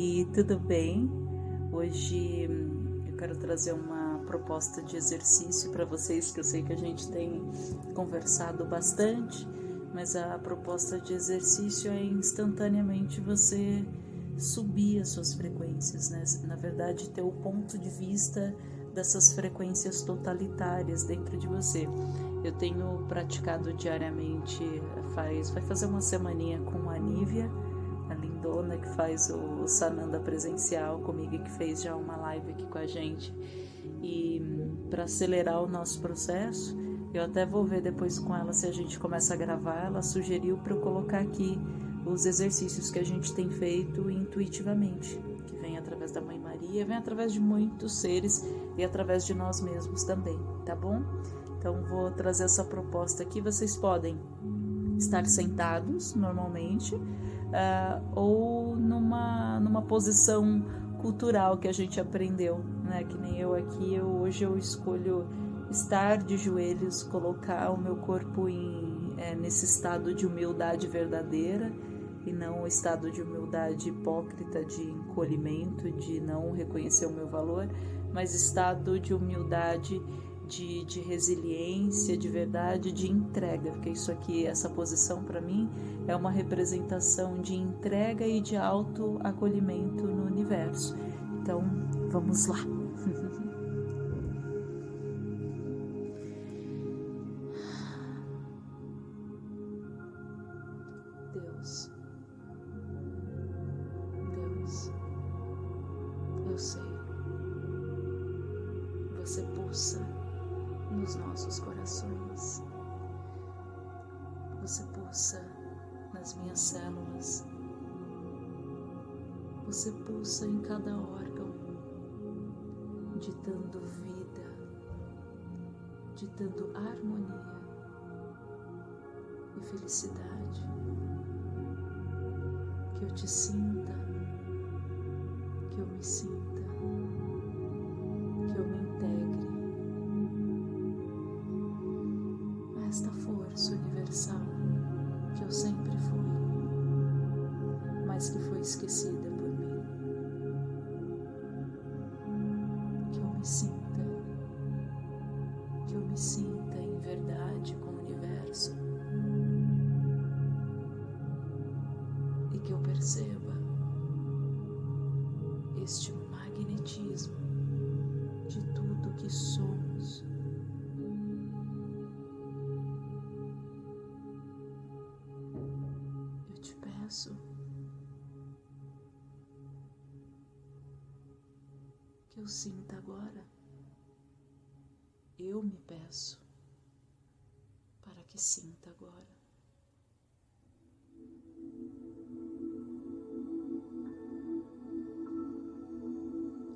Oi, tudo bem? Hoje eu quero trazer uma proposta de exercício para vocês que eu sei que a gente tem conversado bastante, mas a proposta de exercício é instantaneamente você subir as suas frequências, né? Na verdade, ter o ponto de vista dessas frequências totalitárias dentro de você. Eu tenho praticado diariamente, faz vai fazer uma semaninha com a Nívia Que faz o Sananda presencial comigo e que fez já uma live aqui com a gente. E para acelerar o nosso processo, eu até vou ver depois com ela se a gente começa a gravar. Ela sugeriu para eu colocar aqui os exercícios que a gente tem feito intuitivamente, que vem através da Mãe Maria, vem através de muitos seres e através de nós mesmos também, tá bom? Então vou trazer essa proposta aqui. Vocês podem estar sentados normalmente uh, ou numa, numa posição cultural que a gente aprendeu, né? Que nem eu aqui, eu, hoje eu escolho estar de joelhos, colocar o meu corpo em, é, nesse estado de humildade verdadeira e não o estado de humildade hipócrita, de encolhimento, de não reconhecer o meu valor, mas estado de humildade de, de resiliência, de verdade, de entrega, porque isso aqui, essa posição para mim é uma representação de entrega e de autoacolhimento no universo. Então, vamos lá. Deus, Deus, eu sei, você pulsa nos nossos corações. Você pulsa nas minhas células. Você pulsa em cada órgão, ditando vida, ditando harmonia e felicidade. Que eu te sinta, que eu me sinta, mas que foi esquecida sinta agora. Eu me peço para que sinta agora.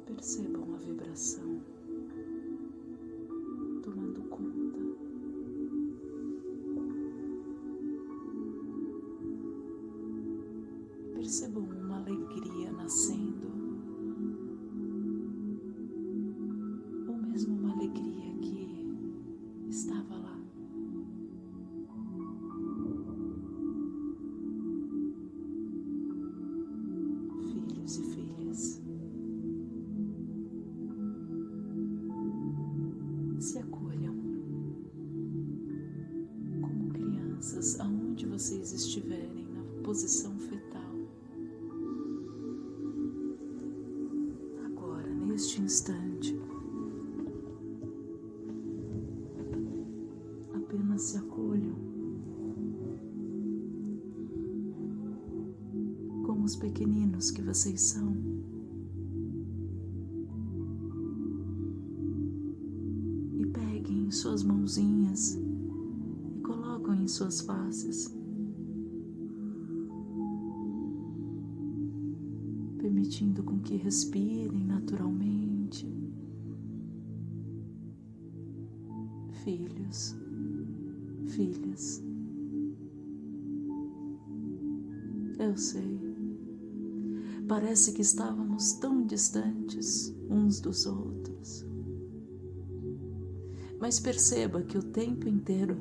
Percebam a vibração. Mesmo uma alegria que estava lá. Filhos e filhas, se acolham como crianças aonde vocês estiverem na posição fetal. neste instante. Pequeninos que vocês são. E peguem suas mãozinhas e colocam em suas faces. permitindo com que respirem naturalmente. Filhos, filhas, eu sei, parece que estávamos tão distantes uns dos outros, mas perceba que o tempo inteiro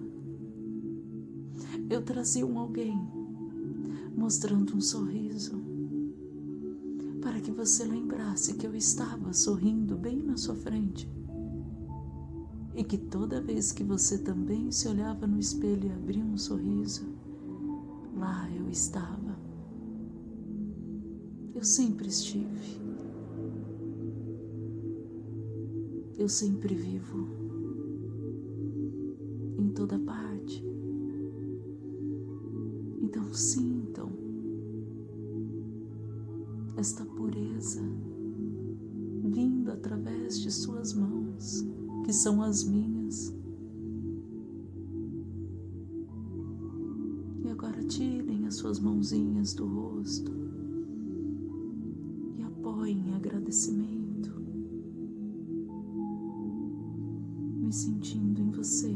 eu trazia um alguém mostrando um sorriso para que você lembrasse que eu estava sorrindo bem na sua frente e que toda vez que você também se olhava no espelho e abria um sorriso, lá eu estava. Eu sempre estive. Eu sempre vivo em toda parte. Então sintam esta pureza vindo através de suas mãos, que são as minhas. E agora tirem as suas mãozinhas do rosto e apoiem em agradecimento, me sentindo em você.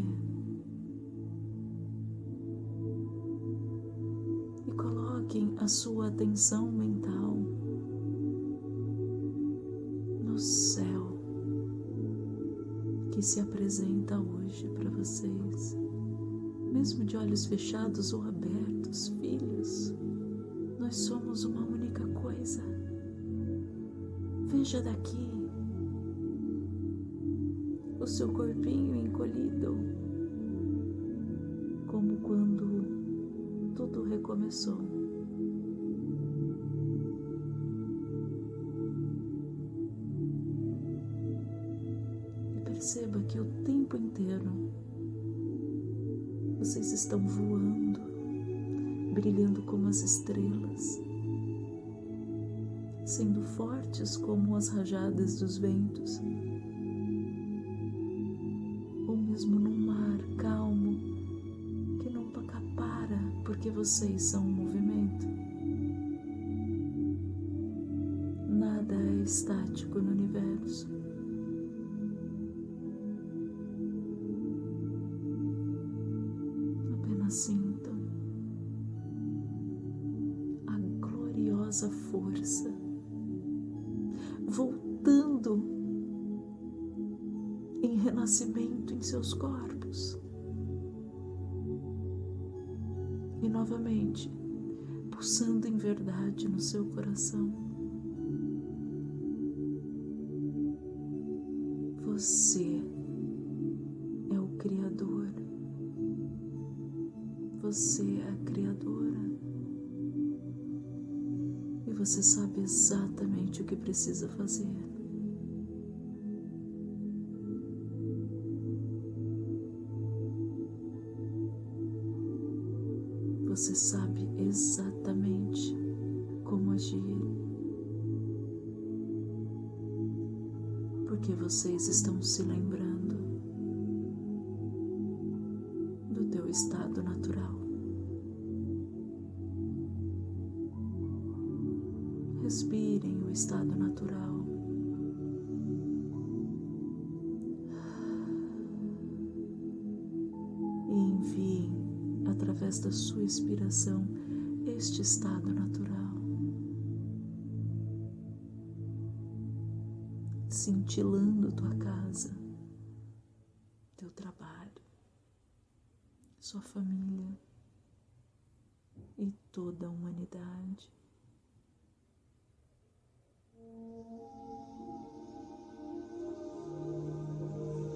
E coloquem a sua atenção mental no céu que se apresenta hoje para vocês, mesmo de olhos fechados ou abertos, filhos. Nós somos uma única coisa. Veja daqui o seu corpinho encolhido, como quando tudo recomeçou. perceba que o tempo inteiro vocês estão voando, brilhando como as estrelas, sendo fortes como as rajadas dos ventos, ou mesmo num mar calmo que nunca para porque vocês são um movimento. Nada é estático no universo. sintam a gloriosa força voltando em renascimento em seus corpos. E novamente, pulsando em verdade no seu coração. Você é o Criador você é a Criadora você sabe exatamente o que precisa fazer. Você sabe exatamente como agir. Porque vocês estão se lembrando do teu estado através da sua inspiração, este estado natural. Cintilando tua casa, teu trabalho, sua família e toda a humanidade.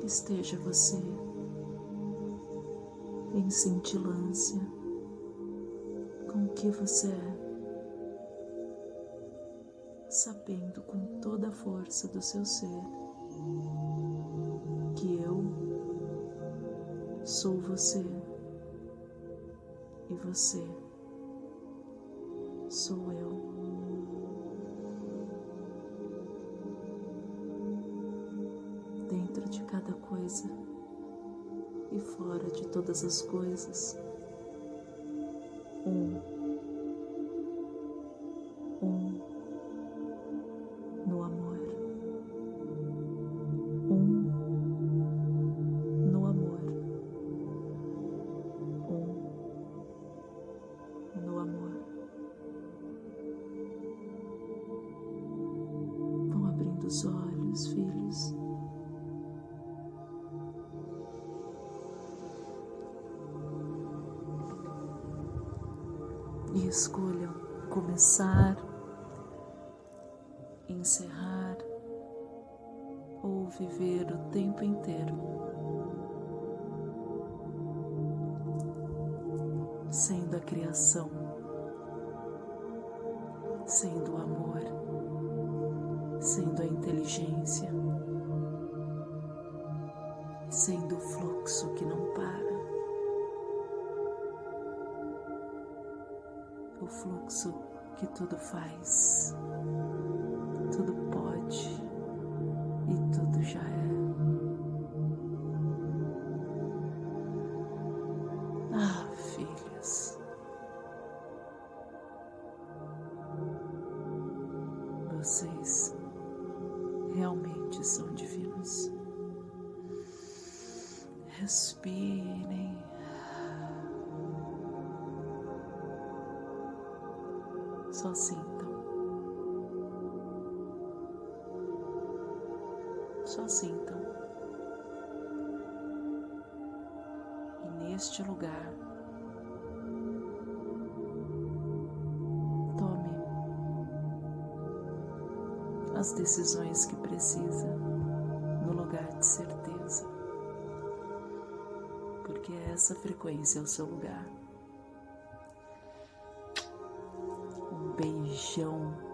esteja você em cintilância. Com o que você é, sabendo com toda a força do seu ser que eu sou você e você sou eu. dentro de cada coisa e fora de todas as coisas. Um, um, no amor, um, no amor, um, no amor. Vão abrindo os olhos, filhos. E escolham começar encerrar ou viver o tempo inteiro sendo a criação, sendo o amor, sendo a inteligência, sendo o fluxo que não para. Fluxo que tudo faz, tudo pode e tudo já é. Ah, filhos, vocês realmente são divinos. Respirem. Só sintam. Só sintam. E neste lugar, tome as decisões que precisa no lugar de certeza, porque essa frequência é o seu lugar. Um beijão